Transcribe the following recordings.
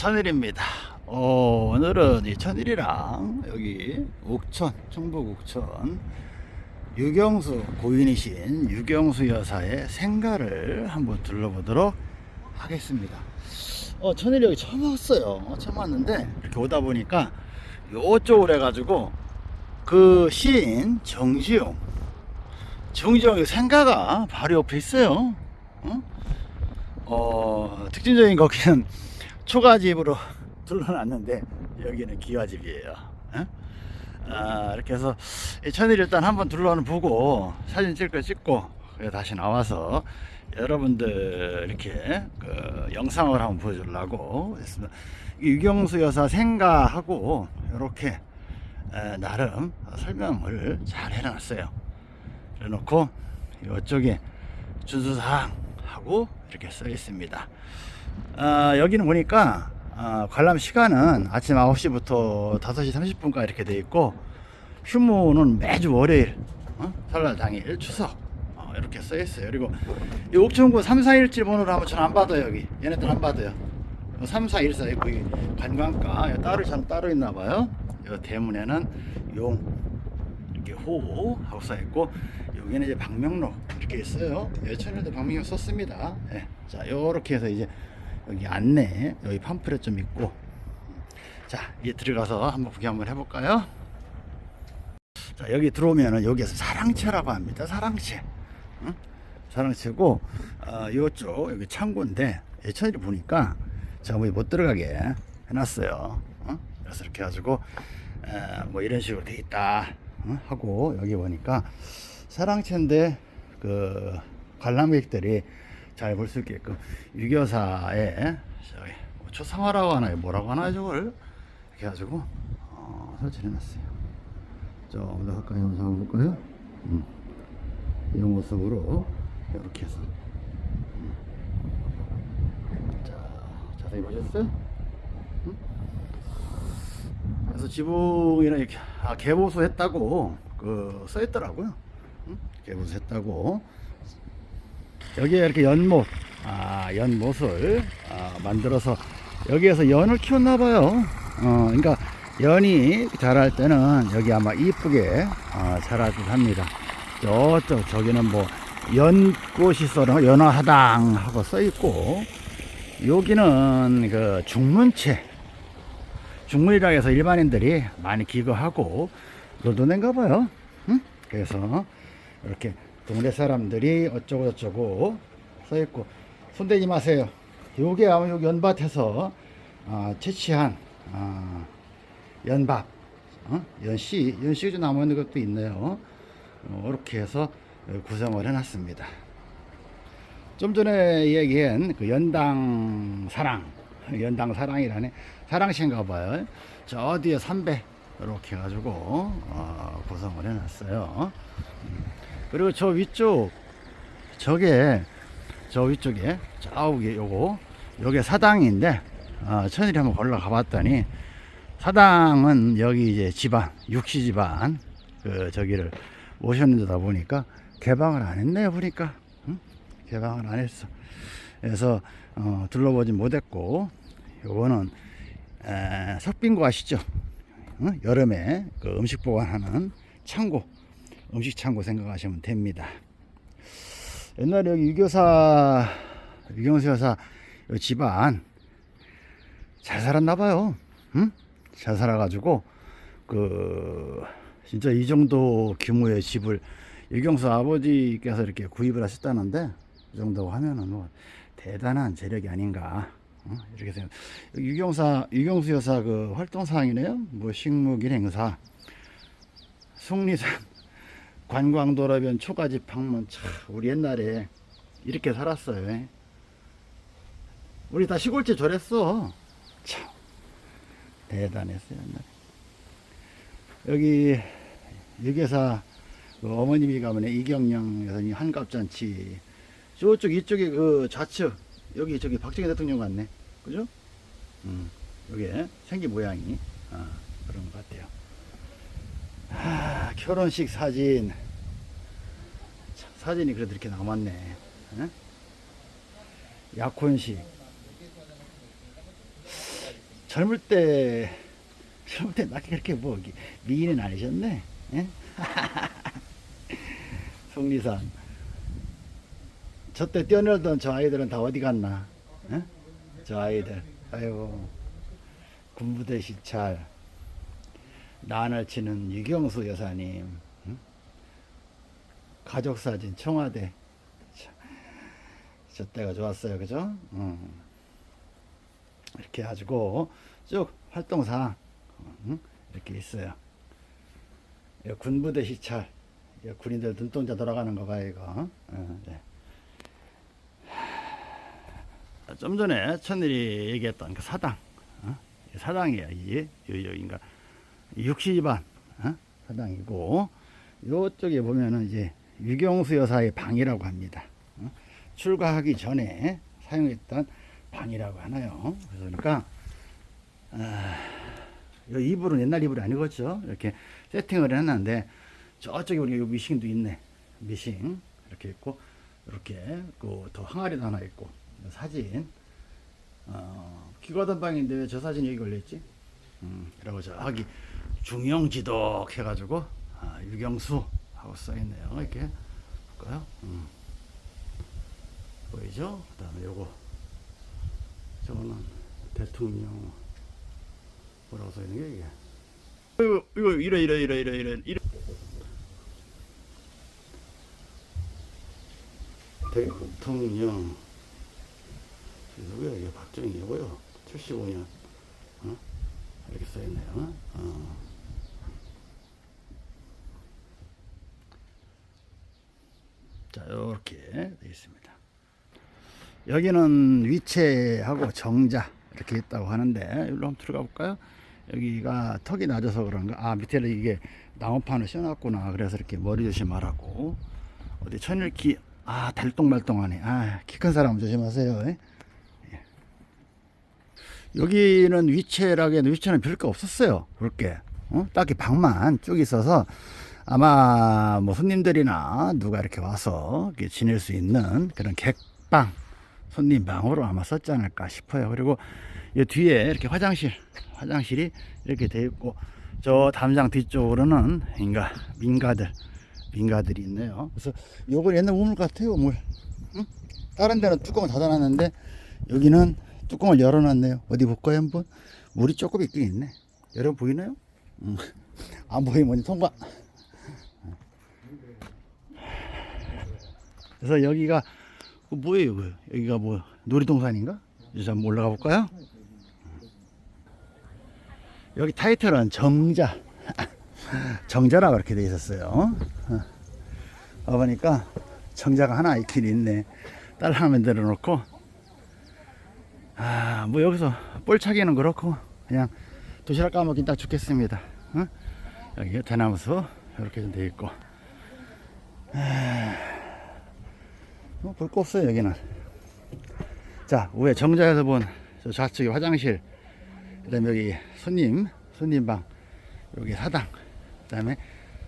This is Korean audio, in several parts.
천일입니다. 어, 오늘은 이 천일이랑 여기 옥천, 충북 옥천 유경수 고인이신 유경수 여사의 생가를 한번 둘러보도록 하겠습니다. 어, 천일이 여기 처음 왔어요. 처음 왔는데 이렇게 오다 보니까 요쪽으로 해가지고 그 시인 정지용 정지용의 생가가 바로 옆에 있어요. 어? 어, 특징적인 거기는 초가집으로 둘러놨는데 여기는 기와집이에요. 어? 아, 이렇게 해서 이 천일 일단 한번 둘러는 보고 사진 찍을 거 찍고 다시 나와서 여러분들 이렇게 그 영상을 한번 보여주려고 했습니다. 이 유경수 여사 생가하고 이렇게 에, 나름 설명을 잘 해놨어요. 그래놓고 이쪽에 준수사항 하고 이렇게 써 있습니다. 아, 여기는 보니까 아, 관람 시간은 아침 9시부터 5시 30분까지 이렇게 돼 있고 휴무는 매주 월요일 어? 설날 당일 추석 어, 이렇게 써 있어요. 그리고 이 옥천구 3, 4, 1지 번호로 하면 전안 받아요 여기 얘네들 안 받아요. 3, 4, 1, 4 거기 관광가 여기 따로 참 따로 있나 봐요. 이 대문에는 용 이렇게 호 하고 써 있고 여기는 이제 방명록 이렇게 있어요. 예천에도 방명록 썼습니다. 예. 자, 요렇게 해서 이제 여기 안내 여기 팜플렛 좀 있고 자, 이제 들어가서 한번 구경 한번 해볼까요? 자, 여기 들어오면은 여기에서 사랑채라고 합니다. 사랑채. 응? 사랑채고 어, 요쪽 여기 창고인데 예천이 보니까 제가 뭐못 들어가게 해놨어요. 어? 그래서 이렇게 해가지고 에, 뭐 이런 식으로 돼 있다 어? 하고 여기 보니까 사랑채인데 그 관람객들이 잘 볼 수 있게끔. 유교사의 저기 뭐 초상화라고 하나요? 뭐라고 하나요 저걸? 이렇게 해가지고 어, 설치해 놨어요. 좀 더 가까이 한번 잡아볼까요? 음. 이 모습으로 이렇게 해서. 음. 자 자세히 보셨어요? 음? 그래서 지붕이랑 이렇게 아, 개보수 했다고 그 써있더라고요. 음? 개보수 했다고 여기에 이렇게 연못, 아, 연못을 아, 만들어서 여기에서 연을 키웠나 봐요. 어, 그러니까 연이 자랄 때는 여기 아마 이쁘게 어, 자랄 듯 합니다. 저쪽 저기는 뭐 연꽃이 썰어 연화하당 하고 써 있고 여기는 그 중문채 중문이라 해서 일반인들이 많이 기거하고 노도낸가 봐요. 응? 그래서 이렇게 동네 사람들이 어쩌고 저쩌고 써있고. 손대지 마세요. 요게 아마 요 연밭에서 어, 채취한 어, 연밥 어? 연씨 연씨가 좀 남아있는 것도 있네요. 어, 이렇게 해서 구성을 해놨습니다. 좀 전에 얘기한 그 연당 사랑 연당 사랑이라네. 사랑시인가 봐요. 저 뒤에 삼배 이렇게 해가지고 어, 구성을 해놨어요 그리고 저 위쪽 저게 저 위쪽에 저기 요거 요게 사당인데 어, 천일이 한번 올라가 봤더니 사당은 여기 이제 집안 육시 집안 그 저기를 모셨는데다 보니까 개방을 안 했네요 보니까 응? 개방을 안 했어 그래서 어, 둘러보지 못했고 요거는 에, 석빙고 아시죠 응? 여름에 그 음식 보관하는 창고 음식 창고 생각하시면 됩니다. 옛날에 여기 유교사, 유경수 여사 집안 잘 살았나 봐요. 응? 잘 살아가지고 그 진짜 이 정도 규모의 집을 유경수 아버지께서 이렇게 구입을 하셨다는데 이 정도 하면은 뭐 대단한 재력이 아닌가 어? 이렇게 생각. 유경사 유경수 여사 그 활동 사항이네요. 뭐 식목일 행사, 숭리산 관광도라변 초가집 방문 참 우리 옛날에 이렇게 살았어요. 예. 우리 다 시골집 저랬어. 참 대단했어요 옛날에. 여기 유계사 그 어머님이 가면 이경영 여사님 한갑잔치. 저쪽 이쪽에 그 좌측 여기 저기 박정희 대통령 같네. 그죠? 음, 여기 생긴 모양이. 아, 그런 것 같아요 아, 결혼식 사진 참, 사진이 그래도 이렇게 남았네 에? 약혼식 젊을 때 젊을 때 나게 그렇게 뭐 미인은 아니셨네. 예? 속리산. 저때 뛰어놀던 저 아이들은 다 어디 갔나? 예? 저 아이들. 아이고. 군부대 시찰. 난을 치는 유경수 여사님. 응? 가족사진 청와대. 참, 저 때가 좋았어요. 그죠? 응. 이렇게 해가지고 쭉 활동상 응? 이렇게 있어요. 군부대 시찰. 군인들 눈동자 돌아가는 거 봐, 이거. 어, 네. 하, 좀 전에 천일이 얘기했던 그 사당. 어? 이 사당이야, 이게. 여기가 육시집안 어? 사당이고, 요쪽에 보면은 이제 유경수 여사의 방이라고 합니다. 어? 출가하기 전에 사용했던 방이라고 하나요. 그러니까, 아, 이 이불은 옛날 이불이 아니겠죠. 이렇게 세팅을 해놨는데, 저쪽에 우리 요 미싱도 있네. 미싱. 이렇게 있고, 이렇게, 그, 더 항아리도 하나 있고, 사진. 어, 기과던 방인데 왜 저 사진이 여기 걸려있지? 음, 그리고 저기 중영지독 해가지고, 아, 유경수 하고 써있네요. 이렇게. 볼까요? 음. 보이죠? 그 다음에 요거. 저거는 대통령, 뭐라고 써있는 게 이게? 이거, 이거, 이래, 이래, 이래, 이래, 이래, 이래. 대통령 누구야 이게 박정희고요 75년 어? 이렇게 써있네요 어. 자 이렇게 되어 있습니다. 여기는 위체하고 정자 이렇게 있다고 하는데 여기로 한번 들어가 볼까요? 여기가 턱이 낮아서 그런가? 아 밑에 이게 나무판을 씌워놨구나. 그래서 이렇게 머리 조심하라고. 어디 천일기 아 달동말동하네. 아 키 큰 사람 조심하세요. 예? 예. 여기는 위치라기에는 위치는 별거 없었어요. 그렇게. 어? 딱히 방만 쭉 있어서 아마 뭐 손님들이나 누가 이렇게 와서 이렇게 지낼 수 있는 그런 객방 손님 방으로 아마 썼지 않을까 싶어요 그리고 이 뒤에 이렇게 화장실 화장실이 이렇게 되어 있고 저 담장 뒤쪽으로는 인가 민가들 민가들이 있네요. 그래서 요건 옛날 우물 같아요, 우물. 응? 다른 데는 뚜껑을 닫아놨는데 여기는 뚜껑을 열어놨네요. 어디 볼까요, 한번? 물이 조금 있긴 있네. 여러분 보이나요? 응. 안 보이면 통과. 그래서 여기가 그 뭐예요, 그 여기가 뭐 놀이동산인가? 이제 한번 올라가 볼까요? 여기 타이틀은 정자. 정자라고 이렇게 돼 있었어요. 어. 와보니까 정자가 하나 있긴 있네. 딸 하나 만들어 놓고, 아, 뭐 여기서 볼차기는 그렇고, 그냥 도시락 까먹긴 딱 죽겠습니다. 어? 여기 대나무수 이렇게 좀 돼 있고, 뭐볼거 없어요, 여기는. 자, 위에 정자에서 본저 좌측에 화장실, 그 다음에 여기 손님, 손님방, 여기 사당, 그 다음에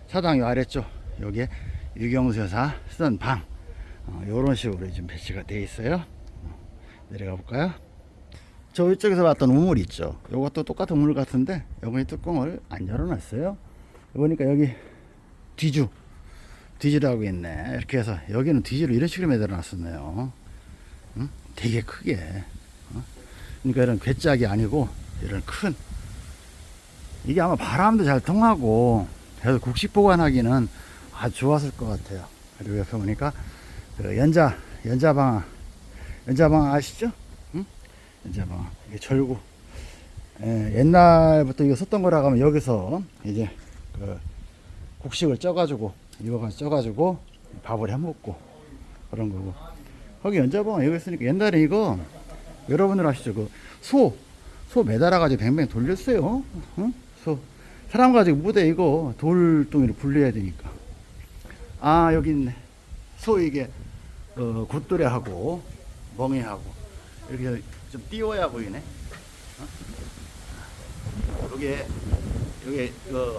사당 요 아래쪽 여기에 유경수 여사 쓰던 방. 어, 요런 식으로 좀 배치가 되어 있어요. 어, 내려가 볼까요? 저 위쪽에서 봤던 우물 있죠? 요것도 똑같은 우물 같은데 여기 뚜껑을 안 열어놨어요. 보니까 여기 뒤주 뒤지라고 있네 이렇게 해서 여기는 뒤지로 이런 식으로 매달아 놨었네요 응? 되게 크게 어? 그러니까 이런 괴짝이 아니고 이런 큰 이게 아마 바람도 잘 통하고 그래서 국식 보관하기는 아주 좋았을 것 같아요 그리고 옆에 보니까 그 연자 연자방 연자방 아시죠? 응? 연자방 이게 절구 예, 옛날부터 이거 썼던 거라고 하면 여기서 이제 그 국식을 쪄가지고 이거 쪄가지고 밥을 해 먹고 그런 거고 거기 연자방 여기 있으니까 옛날에 이거 여러분들 아시죠? 그 소 소 매달아 가지고 뱅뱅 돌렸어요. 응? 소 사람 가지고 무대 이거 돌덩이로 분리해야 되니까. 아 여기 있네. 소 이게 어, 굿도래하고 멍해하고 이렇게 좀 띄워야 보이네. 어? 여기에 여기 그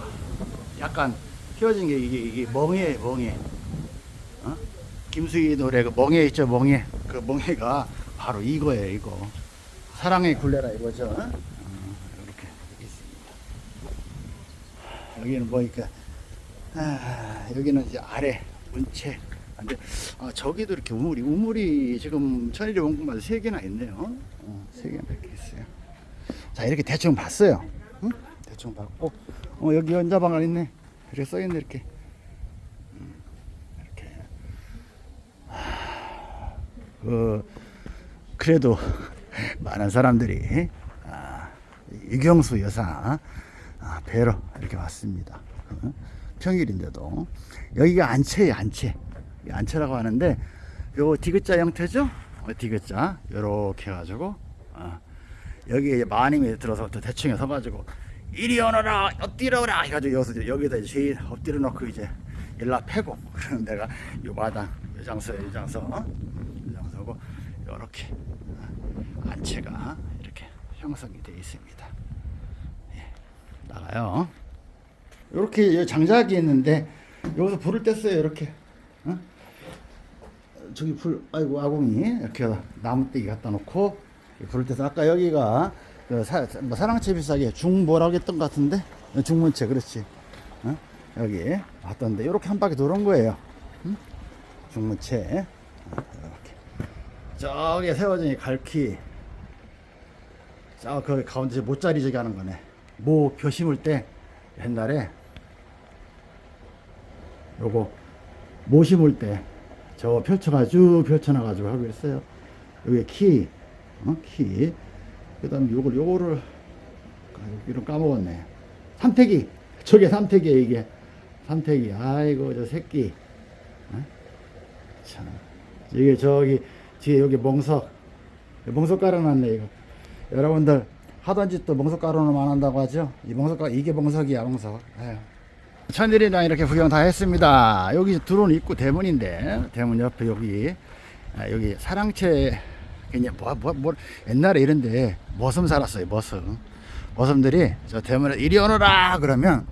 약간 휘어진 게 이게, 이게 멍해, 멍해. 어? 김수희 노래 그 멍해 있죠, 멍해. 그 멍해가 바로 이거예요, 이거. 사랑의 굴레라 이거죠. 어? 어? 이렇게 있습니다. 여기는 보니까 아, 여기는 이제 아래 문체. 근데 아, 저기도 이렇게 우물이 우물이 지금 천일이 원금마다 세 개나 있네요. 어, 세 어, 개나 이렇게 있어요. 자 이렇게 대충 봤어요. 응? 대충 봤고 어, 여기 연자방안 있네. 이렇게 써 있네 이렇게. 음, 이렇게. 하, 그 그래도 많은 사람들이 아, 유경수 여사 아, 뵈러 이렇게 왔습니다. 어? 평일인데도 여기가 안채예요 안채 이 안채라고 하는데 요 디귿자 형태죠 어, 디귿자 요렇게 해가지고 어, 여기에 이제 마님이 들어서 또 대충에 서가지고 이리 오너라 엎드려 오라 해가지고 여기서 이제 여기다 이제 죄인 엎드려 놓고 이제 일라 패고 그러는 데가 요 마당 요장서 요장서 어? 요장서고 요렇게 어, 안채가 이렇게 형성이 되어 있습니다 예, 나가요 이렇게 장작이 있는데 여기서 불을 뗐어요 이렇게 어? 저기 불 아이고 아궁이 이렇게 나무떼기 갖다 놓고 불을 떼서 아까 여기가 그 사, 뭐 사랑채 비싸게 중뭐라고 했던 것 같은데 중문채 그렇지 어? 여기 왔던데 이렇게 한 바퀴 도는 거예요 응? 중문채 어, 이렇게 저기 세워진 이 갈퀴 저그 가운데 모짜리 저기 하는 거네 모벼 심을 때 옛날에 요거 모 심을 때 저 펼쳐가 쭉 펼쳐놔 가지고 하고 있어요. 여기 키, 어? 키. 그 다음에 요걸, 요거를, 이름 까먹었네. 삼태기. 저게 삼태기야, 이게. 삼태기. 아이고, 저 새끼. 어? 참. 이게 저기, 뒤에 여기 멍석. 멍석 깔아놨네, 이거. 여러분들, 하던 짓도 멍석 깔아놓으면 안 한다고 하죠? 이 멍석, 깔- 이게 멍석이야, 멍석. 아유. 천일이랑 이렇게 구경 다 했습니다. 여기 들어온 입구 대문인데 대문 옆에 여기 아, 여기 사랑채 그냥 뭐, 뭐, 뭐 옛날에 이런데 머슴 살았어요. 머슴 머슴들이 저 대문에 이리 오너라 그러면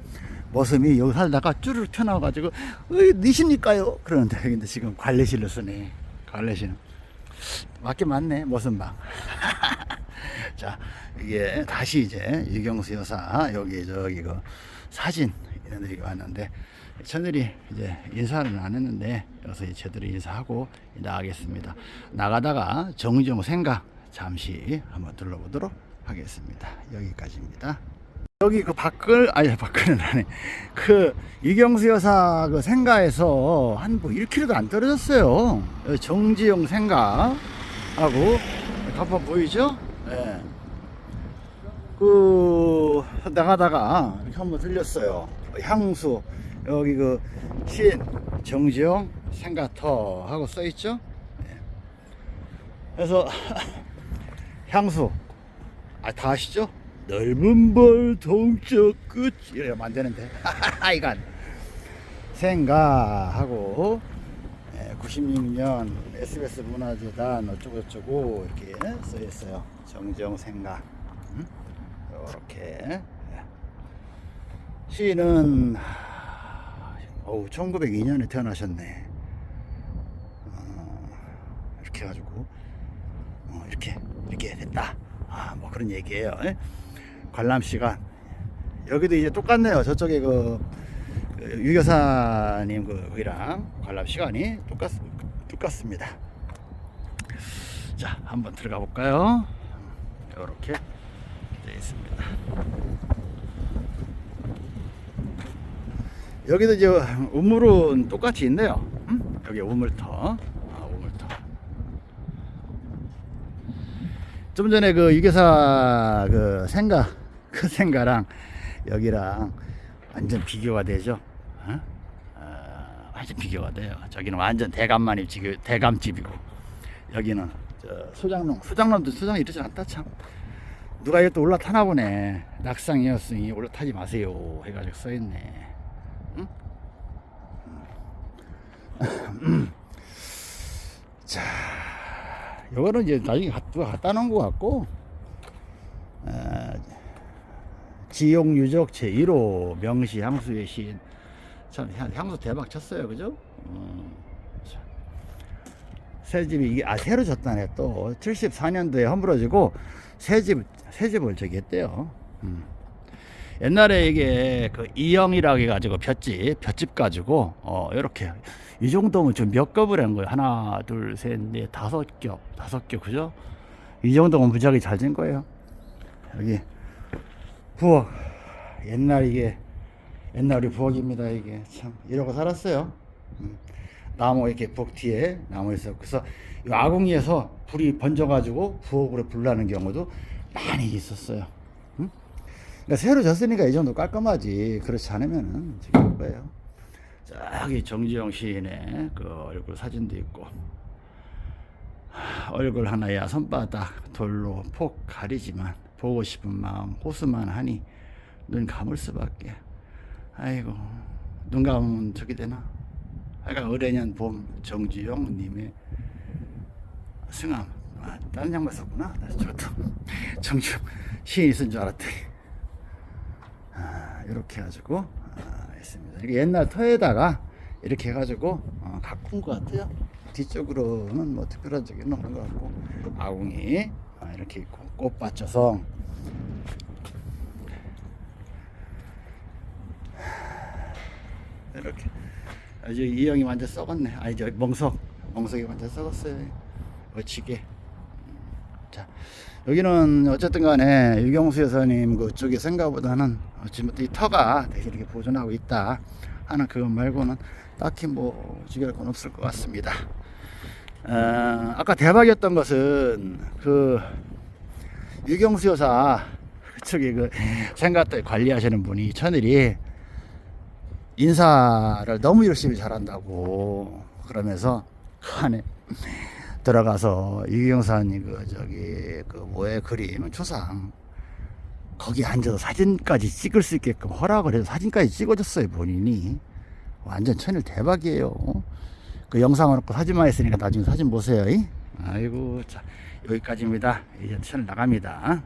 머슴이 여기 살다가 쭈르륵 튀어나와가지고 어이 니십니까요? 그러는데 근데 지금 관례실로 쓰네. 관례실 맞게 맞네 머슴방. 자 이게 다시 이제 유경수 여사 여기 저기 그 사진 이런 데가 왔는데 천일이 이제 인사는 안 했는데 여기서 제대로 인사하고 나가겠습니다. 나가다가 정정 생각 잠시 한번 둘러보도록 하겠습니다. 여기까지입니다. 여기 그 밖을 아니 밖은 아니 그 이경수 여사 그 생가에서 한 뭐 1km도 안 떨어졌어요. 정지용 생가하고 간판 보이죠? 예. 그 나가다가 이렇게 한번 들렸어요. 향수 여기 그 신 정지용 생가터 하고 써 있죠. 예. 그래서 향수 아 다 아시죠? 넓은 벌 동쪽 끝 이래면 안 되는데 이건 생가하고 96년 SBS 문화재단 어쩌고저쩌고 이렇게 써 있어요. 정지용 생가 음? 이렇게 시인은 어우 1902년에 태어나셨네. 어, 이렇게 해가지고 어, 이렇게 이렇게 됐다. 아 뭐 그런 얘기예요. 예? 관람 시간 여기도 이제 똑같네요. 저쪽에 그, 그 유교사님 그 거기랑 관람 시간이 똑같 똑같습니다. 자 한번 들어가 볼까요? 이렇게 되어 있습니다. 여기도 이제 우물은 똑같이 있네요. 음? 여기 우물터. 아, 우물터. 좀 전에 그 유교사 그 생가 그 생가랑 여기랑 완전 비교가 되죠. 어? 어, 완전 비교가 돼요. 저기는 완전 대감만이 지금 대감집이고 여기는 저 소장농 소장농도 소장 이러지 않다 참. 누가 이것도 올라타나 보네. 낙상이었으니 올라타지 마세요. 해가지고 써있네. 응? 자, 요거는 이제 나중에 갖다 놓은 것 같고, 어, 지용 유적 제1호 명시 향수의 시인. 참, 향- 향수 대박 쳤어요. 그죠? 음, 참. 새 집이, 이게, 아, 새로 졌다네. 또, 74년도에 허물어지고, 새 집, 새 집을 저기 했대요. 음. 옛날에 이게 그 이영이라고 해가지고 볏집 볏집 가지고 어 이렇게. 이 정도면 좀 몇 겹을 한 거예요? 하나 둘 셋 넷 다섯 겹. 다섯 겹. 그죠? 이 정도면 무지하게 잘 된 거예요. 여기. 부엌. 옛날 이게 옛날 우리 부엌입니다 이게. 참 이러고 살았어요. 음. 나무 이렇게 부엌 뒤에 나무 있어 그래서 이 아궁이에서 불이 번져 가지고 부엌으로 불 나는 경우도 많이 있었어요. 음? 그러니까 새로 졌으니까 이 정도 깔끔하지. 그렇지 않으면은 지금 거예요. 저기 정지영 시인의 그 얼굴 사진도 있고 하, 얼굴 하나야 손바닥 돌로 폭 가리지만 보고 싶은 마음 호수만 하니 눈 감을 수밖에. 아이고 눈 감으면 저기 되나? 하여간 어레년 봄 정지용 님의 승함. 아, 다른 양말 썼구나. 저도 정지용 시인이 쓴 줄 알았더니. 아, 이렇게 해가지고 아, 했습니다. 이게 옛날 터에다가 이렇게 해가지고 어, 가꾼 것 같아요. 뒤쪽으로는 뭐 특별한 적이 없는 것 같고 아궁이 아, 이렇게 있고 꽃밭 조성 이렇게. 아주 이 형이 완전 썩었네. 아니 저 멍석 멍석이 완전 썩었어요. 어치게. 자 여기는 어쨌든 간에 유경수 여사님 그쪽에 생각보다는 지금부터 이 터가 되게 이렇게 보존하고 있다 하는 그것 말고는 딱히 뭐 주의할 건 없을 것 같습니다. 어, 아까 대박이었던 것은 그 유경수 여사 그쪽에 그 생각들 관리하시는 분이 천일이 인사를 너무 열심히 잘한다고 그러면서 그 안에 들어가서 유경사님 그 저기 그 뭐의 그림 초상 거기 앉아서 사진까지 찍을 수 있게끔 허락을 해서 사진까지 찍어줬어요 본인이. 완전 천일 대박이에요. 그 영상을 놓고 사진만 했으니까 나중에 사진 보세요 이? 아이고 자 여기까지입니다. 이제 천일 나갑니다